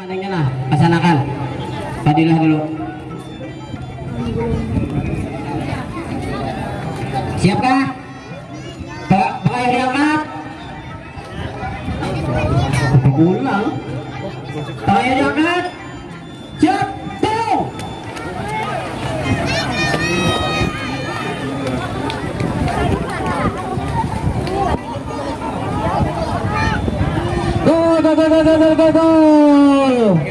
Adanya nah, pasanakan. Padilah dulu. Siapkah? Pak, Pak yang diangkat. Pulang. Pak yang diangkat. ゴーゴーゴー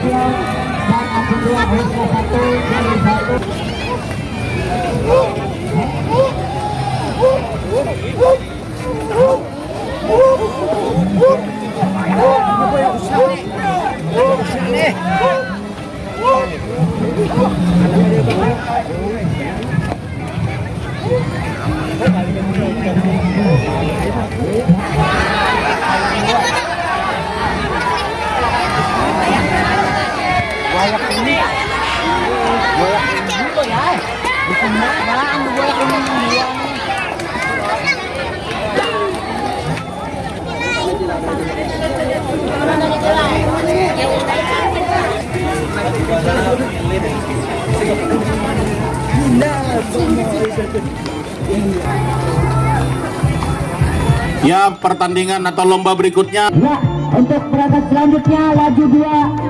Fusion dan akun dua Husna satu Ya, pertandingan atau lomba berikutnya. Ya, untuk berangkat selanjutnya laju dua.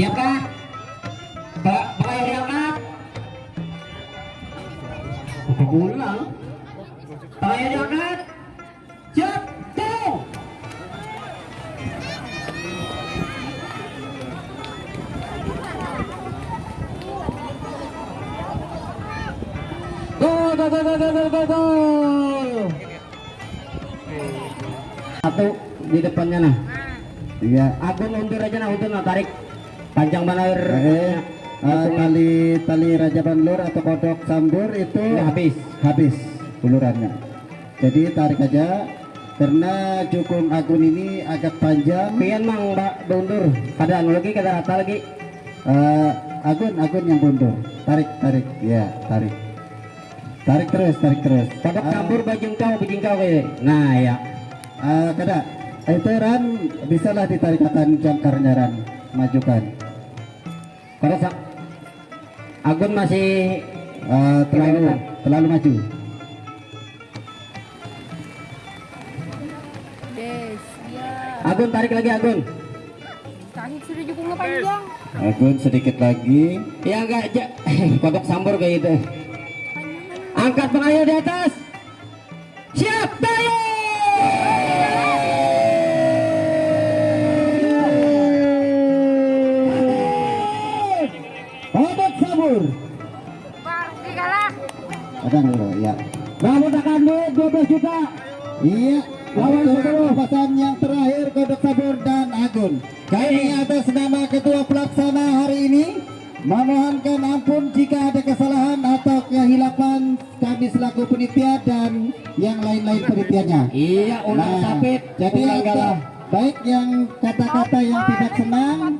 Siapkah? Pak, Pak yang diangkat. Ulang. Pak yang diangkat. Siap, go! Go, go, go, go, go! Satu di depannya nah. Iya. Aku mundur aja nah, mundur nah, tarik. Panjang banget. Eh, eh, tali tali raja banlur atau kodok sambur itu Udah habis. habis ulurannya. Jadi tarik aja karena cukung agun ini agak panjang. Pian mang mbak mundur. Kada anu lagi kada rata lagi. Eh, agun agun yang mundur. Tarik tarik ya tarik. Tarik terus tarik terus. Kodok Ah, campur bajing kau bajing kau kayak. Nah ya. ah, kada. Itu ran bisalah ditarik akan jangkarnya ran majukan. Kada sak. Agun masih Eh, terlalu terlalu maju. Des, ya. Agun tarik lagi Agun. Kaki sudah cukup panjang. Agun sedikit lagi. Ya enggak aja. Kodok sambur kayak gitu. Angkat pengayo di atas. Siap, tayo! Akan dulu ya. Rambut akan duit 12 juta. Iya. Lawan Untuk sepuluh. pesan yang terakhir Kodok Sabur dan Agun. Kami atas nama Ketua Pelaksana hari ini memohonkan ampun jika ada kesalahan atau kehilapan kami selaku penitia dan yang lain-lain penitiannya. Iya, ulang sapit, jadi ulang galah. baik yang kata-kata yang tidak senang